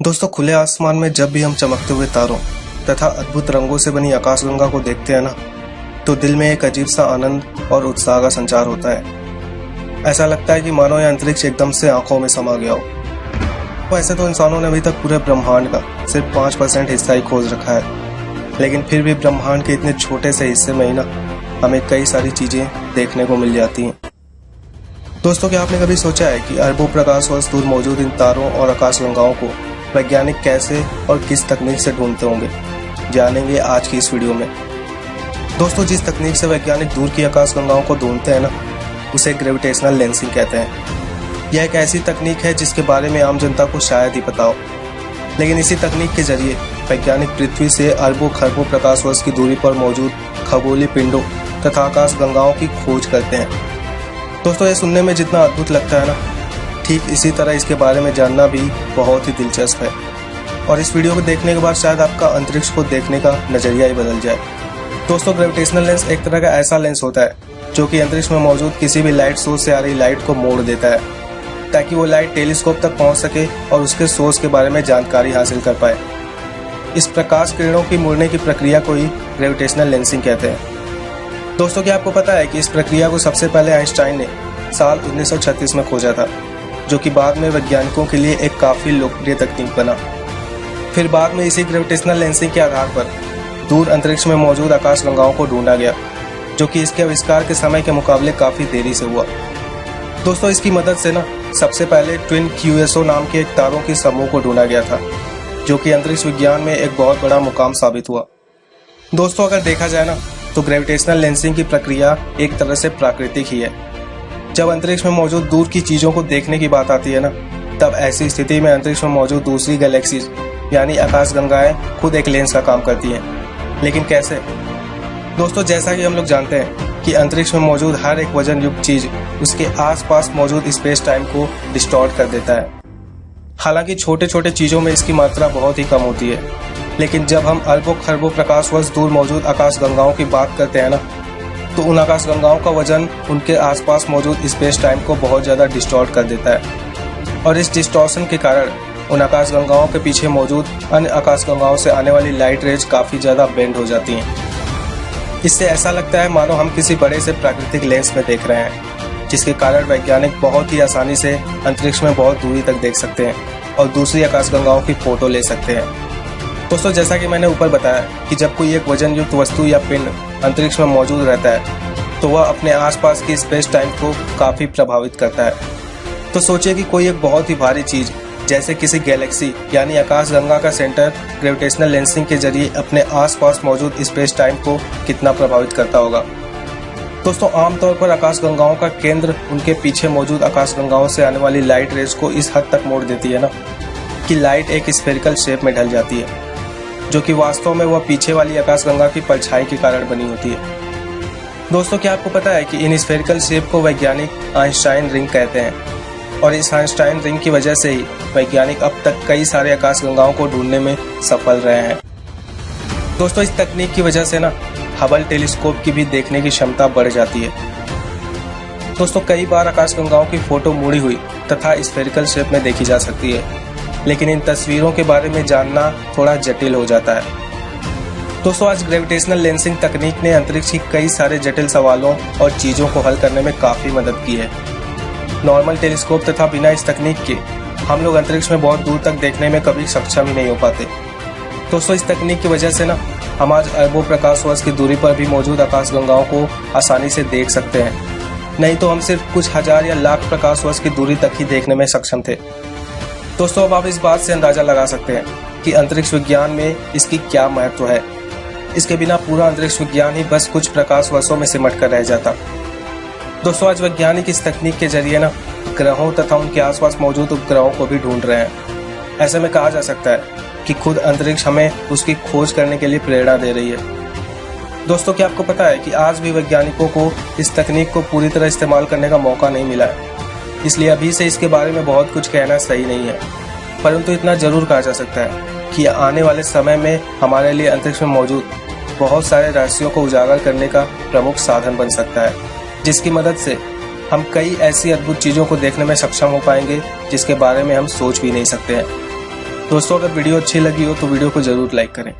दोस्तों, खुले आसमान में जब भी हम चमकते हुए तारों तथा अद्भुत रंगों से बनी आकाशगंगा को देखते हैं ना तो दिल में एक अजीब सा आनंद और उत्साह का संचार होता है। ऐसा लगता है कि मानो यह अंतरिक्ष एकदम से आँखों में समा गया हो। वैसे तो इंसानों ने अभी तक पूरे ब्रह्मांड का सिर्फ़ पाँच परसेंट हिस्सा ही खोज रखा है। लेकिन फिर भी ब्रह्मांड के इतने छोटे से हिस्से में ही ना, हमें कई सारी चीज़ें देखने को मिल जाती हैं। दोस्तों, क्या आपने कभी सोचा है कि अरबों प्रकाश वर्ष दूर मौजूद इन तारों और आकाशगंगाओं को वैज्ञानिक कैसे और किस तकनीक से ढूंढते होंगे? जानेंगे आज की इस वीडियो में। दोस्तों, जिस तकनीक से वैज्ञानिक दूर की आकाशगंगाओं को ढूंढते हैं ना, उसे ग्रेविटेशनल लेंसिंग कहते हैं। यह एक ऐसी तकनीक है जिसके बारे में आम जनता को शायद ही पता हो। लेकिन इसी तकनीक के ज़रिए वैज्ञानिक पृथ्वी से अरबों, खरबों प्रकाश वर्ष की दूरी पर मौजूद खगोली पिंडों तथा आकाश गंगाओं की खोज करते हैं। दोस्तों ये सुनने में जितना अद्भुत लगता है ना ठीक इसी तरह इसके बारे में जानना भी बहुत ही दिलचस्प है। और इस वीडियो को देखने के बाद शायद आपका अंतरिक्ष को देखने का नज़रिया ही बदल जाए। दोस्तों ग्रेविटेशनल लेंस एक तरह का ऐसा लेंस होता है, जो कि अंतरिक्ष में मौजूद किसी भी लाइट सोर्स से आ रही लाइट को मोड़ देता है, ताकि वो लाइट टेलीस्कोप तक पहुँच सके और उसके सोर्स के बारे में जानकारी हासिल कर पाए। इस प्रकाश किरणों की मुड़ने की प्रक्रिया को ही ग्रेविटेशनल लेंसिंग कहते हैं। दोस्तों, क्या आपको पता है कि इस प्रक्रिया को सबसे पहले आइंस्टाइन ने साल 1936 में खोजा था? जो कि बाद में वैज्ञानिकों के लिए एक काफ़ी लोकप्रिय तकनीक बना। फिर बाद में इसी ग्रेविटेशनल लेंसिंग के आधार पर दूर अंतरिक्ष में मौजूद आकाश गंगाओं को ढूंढा गया, जो कि इसके आविष्कार के समय के मुकाबले काफ़ी देरी से हुआ। दोस्तों, इसकी मदद से ना, सबसे पहले ट्विन क्यूएसओ नाम के एक तारों के समूह को ढूंढा गया था, जो कि अंतरिक्ष विज्ञान में एक बहुत बड़ा मुकाम साबित हुआ। दोस्तों, अगर देखा जाए ना तो ग्रेविटेशनल लेंसिंग की प्रक्रिया एक तरह से प्राकृतिक ही है। जब अंतरिक्ष में मौजूद दूर की चीज़ों को देखने की बात आती है ना, तब ऐसी स्थिति में अंतरिक्ष में मौजूद दूसरी गैलेक्सीज, यानी आकाश गंगाएँ, खुद एक लेंस का काम करती हैं। लेकिन कैसे? दोस्तों, जैसा कि हम लोग जानते हैं कि अंतरिक्ष में मौजूद हर एक वज़न युक्त चीज़ उसके आसपास मौजूद स्पेस टाइम को डिस्टॉर्ट कर देता है। हालाँकि छोटे छोटे चीज़ों में इसकी मात्रा बहुत ही कम होती है। लेकिन जब हम अरबों खरबों प्रकाश वर्ष दूर मौजूद आकाश गंगाओं की बात करते हैं ना तो उन आकाश गंगाओं का वज़न उनके आसपास मौजूद स्पेस टाइम को बहुत ज़्यादा डिस्टॉर्ट कर देता है। और इस डिस्टॉर्शन के कारण उन आकाश गंगाओं के पीछे मौजूद अन्य आकाश गंगाओं से आने वाली लाइट रेज काफ़ी ज़्यादा बेंड हो जाती हैं। इससे ऐसा लगता है मानो हम किसी बड़े से प्राकृतिक लेंस में देख रहे हैं, जिसके कारण वैज्ञानिक बहुत ही आसानी से अंतरिक्ष में बहुत दूरी तक देख सकते हैं और दूसरी आकाश गंगाओं की फ़ोटो ले सकते हैं। दोस्तों, जैसा कि मैंने ऊपर बताया कि जब कोई एक वज़न युक्त वस्तु या पिंड अंतरिक्ष में मौजूद रहता है तो वह अपने आसपास की स्पेस टाइम को काफ़ी प्रभावित करता है। तो सोचिए कि कोई एक बहुत ही भारी चीज़, जैसे किसी गैलेक्सी, यानी आकाश गंगा का सेंटर, ग्रेविटेशनल लेंसिंग के ज़रिए अपने आसपास मौजूद स्पेस टाइम को कितना प्रभावित करता होगा। दोस्तों, आमतौर पर आकाश गंगाओं का केंद्र उनके पीछे मौजूद आकाश गंगाओं से आने वाली लाइट रेस को इस हद तक मोड़ देती है ना, कि लाइट एक स्फेरिकल शेप में ढल जाती है। जो कि वास्तव में वह पीछे वाली आकाशगंगा की परछाई के कारण बनी होती है। दोस्तों, क्या आपको पता है कि इन स्फेरिकल शेप को वैज्ञानिक आइंस्टाइन रिंग कहते हैं? और इस आइंस्टाइन रिंग की वजह से ही वैज्ञानिक अब तक कई सारे आकाशगंगाओं को ढूँढने में सफल रहे हैं। दोस्तों, इस तकनीक की वजह से ना हबल टेलीस्कोप की भी देखने की क्षमता बढ़ जाती है। दोस्तों, कई बार आकाशगंगाओं की फ़ोटो मुड़ी हुई तथा स्फेरिकल शेप में देखी जा सकती है। लेकिन इन तस्वीरों के बारे में जानना थोड़ा जटिल हो जाता है। दोस्तों, आज ग्रेविटेशनल लेंसिंग तकनीक ने अंतरिक्ष की कई सारे जटिल सवालों और चीज़ों को हल करने में काफ़ी मदद की है। नॉर्मल टेलीस्कोप तथा बिना इस तकनीक के हम लोग अंतरिक्ष में बहुत दूर तक देखने में कभी सक्षम ही नहीं हो पाते। दोस्तों, इस तकनीक की वजह से ना, हम आज अरबों प्रकाश वर्ष की दूरी पर भी मौजूद आकाश गंगाओं को आसानी से देख सकते हैं। नहीं तो हम सिर्फ़ कुछ हज़ार या लाख प्रकाश वर्ष की दूरी तक ही देखने में सक्षम थे। दोस्तों, अब आप इस बात से अंदाज़ा लगा सकते हैं कि अंतरिक्ष विज्ञान में इसकी क्या महत्व है। इसके बिना पूरा अंतरिक्ष विज्ञान ही बस कुछ प्रकाश वर्षों में सिमट कर रह जाता। दोस्तों, आज वैज्ञानिक इस तकनीक के ज़रिए ना ग्रहों तथा उनके आसपास मौजूद उपग्रहों को भी ढूंढ रहे हैं। ऐसे में कहा जा सकता है कि खुद अंतरिक्ष हमें उसकी खोज करने के लिए प्रेरणा दे रही है। दोस्तों, क्या आपको पता है कि आज भी वैज्ञानिकों को इस तकनीक को पूरी तरह इस्तेमाल करने का मौका नहीं मिला है? इसलिए अभी से इसके बारे में बहुत कुछ कहना सही नहीं है। परंतु इतना ज़रूर कहा जा सकता है कि आने वाले समय में हमारे लिए अंतरिक्ष में मौजूद बहुत सारे रहस्यों को उजागर करने का प्रमुख साधन बन सकता है, जिसकी मदद से हम कई ऐसी अद्भुत चीज़ों को देखने में सक्षम हो पाएँगे, जिसके बारे में हम सोच भी नहीं सकते हैं। दोस्तों, अगर वीडियो अच्छी लगी हो तो वीडियो को ज़रूर लाइक करें।